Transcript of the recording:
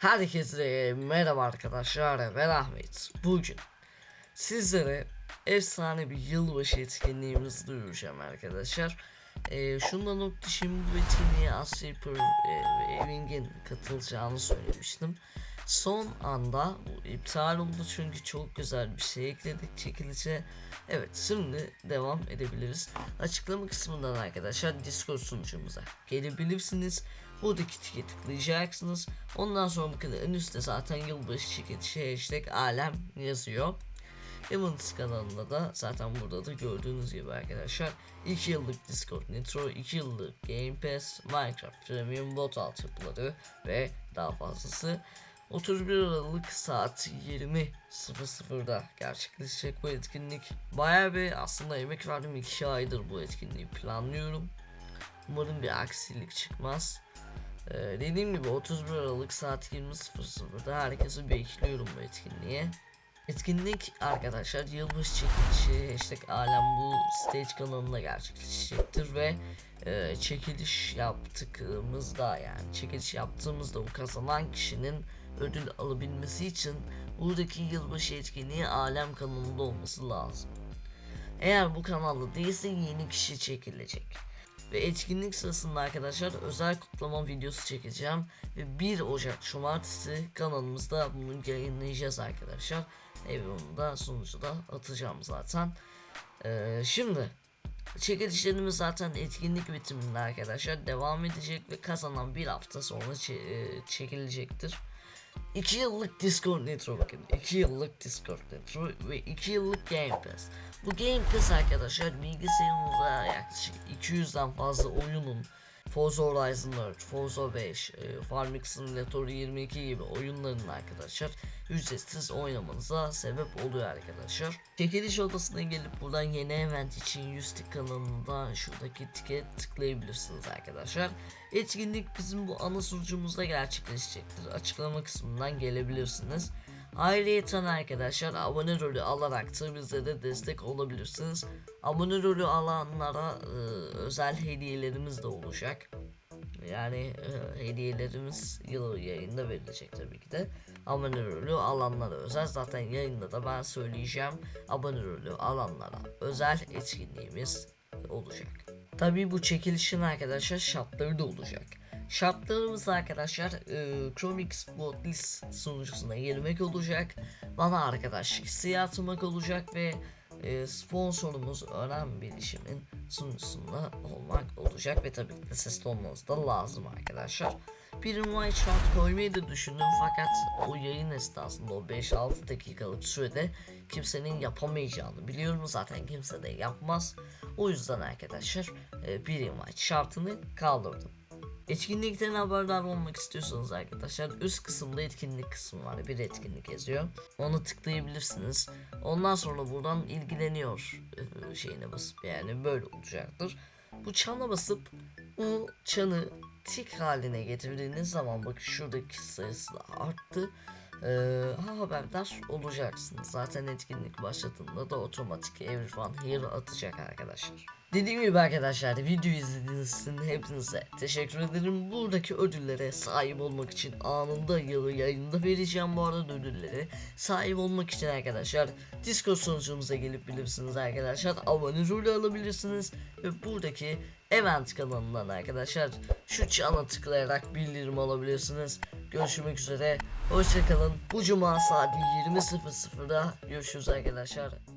Herkese merhaba arkadaşlar ben Ahmet. Bugün sizlere efsane bir yılbaşı etkinliğimizi duyuracağım arkadaşlar. Ee, Şundan not düşeyim bu etkinliğe Asya Super e, Eving'in katılacağını söylemiştim Son anda bu iptal oldu çünkü çok güzel bir şey ekledik çekilişe Evet şimdi devam edebiliriz Açıklama kısmından arkadaşlar Discord sunucumuza gelebilirsiniz Buradaki tike tıklayacaksınız. Ondan sonra bakın en üstte zaten yılbaşı çekilişi hashtag alem yazıyor. Evans kanalında da zaten burada da gördüğünüz gibi arkadaşlar 2 yıllık Discord Nitro, 2 yıllık Game Pass, Minecraft Premium bot altyapıları ve daha fazlası 31 Aralık saat 20.00'da gerçekleşecek bu etkinlik. Bayağı bir aslında emek verdim 2 aydır bu etkinliği planlıyorum. Umarım bir aksilik çıkmaz. Ee, dediğim gibi 31 Aralık saat 20.00'da herkesi bekliyorum bu etkinliğe. Etkinlik arkadaşlar yılbaşı çekilişi hashtag alem bu stage kanalında gerçekleşecektir ve e, çekiliş yaptığımızda yani çekiliş yaptığımızda o kazanan kişinin ödül alabilmesi için buradaki yılbaşı etkinliği alem kanalında olması lazım. Eğer bu kanalda değilse yeni kişi çekilecek. Ve etkinlik sırasında arkadaşlar özel kutlama videosu çekeceğim. Ve 1 Ocak Cumartesi kanalımızda bunu yayınlayacağız arkadaşlar. Ve bunu da sonuçta atacağım zaten. Ee, şimdi çekilişlerimiz zaten etkinlik bitiminde arkadaşlar devam edecek ve kazanan bir hafta sonra e, çekilecektir. 2 yıllık Discord Nitro bakın. 2 yıllık Discord Nitro ve 2 yıllık Game Pass. Bu Game Pass arkadaşlar bilgisayarınıza yaklaşık 200'den fazla oyunun Forza Horizon 4, Forza 5, e, Farming Simulator 22 gibi oyunların arkadaşlar ücretsiz oynamanıza sebep oluyor arkadaşlar. Çekiliş odasına gelip buradan yeni event için 100 tik kanalında şuradaki tike tıklayabilirsiniz arkadaşlar. Etkinlik bizim bu ana sunucumuzda gerçekleşecektir. Açıklama kısmından gelebilirsiniz. Ayrıyeten arkadaşlar abone rolü alarak da de destek olabilirsiniz. Abone rolü alanlara e, özel hediyelerimiz de olacak. Yani e, hediyelerimiz yıl yayında verilecek tabii ki de. Abone rolü alanlara özel zaten yayında da ben söyleyeceğim. Abone rolü alanlara özel etkinliğimiz olacak. Tabii bu çekilişin arkadaşlar şartları da olacak. Şartlarımız arkadaşlar e, Chromix Botlist sunucusuna girmek olacak. Bana arkadaşlık isteği atmak olacak ve e, sponsorumuz Önem Bilişim'in sunucusunda olmak olacak ve tabii ki de sesli olmanız da lazım arkadaşlar. Bir invite şart koymayı da düşündüm fakat o yayın esnasında o 5-6 dakikalık sürede kimsenin yapamayacağını biliyorum zaten kimse de yapmaz. O yüzden arkadaşlar e, bir invite şartını kaldırdım. Etkinlikten haberdar olmak istiyorsanız arkadaşlar üst kısımda etkinlik kısmı var. Bir etkinlik yazıyor. Onu tıklayabilirsiniz. Ondan sonra buradan ilgileniyor e, şeyine basıp yani böyle olacaktır. Bu çana basıp bu çanı tik haline getirdiğiniz zaman bakın şuradaki sayısı da arttı. Ee, haberdar olacaksınız. Zaten etkinlik başladığında da otomatik everyone here atacak arkadaşlar. Dediğim gibi arkadaşlar video izlediğiniz için hepinize teşekkür ederim. Buradaki ödüllere sahip olmak için anında yılı yayında vereceğim bu arada ödülleri. Sahip olmak için arkadaşlar Discord sunucumuza gelip bilirsiniz arkadaşlar. Abone rolü alabilirsiniz ve buradaki event kanalından arkadaşlar şu çana tıklayarak bildirim alabilirsiniz. Görüşmek üzere. Hoşçakalın. Bu cuma saat 20.00'da görüşürüz arkadaşlar.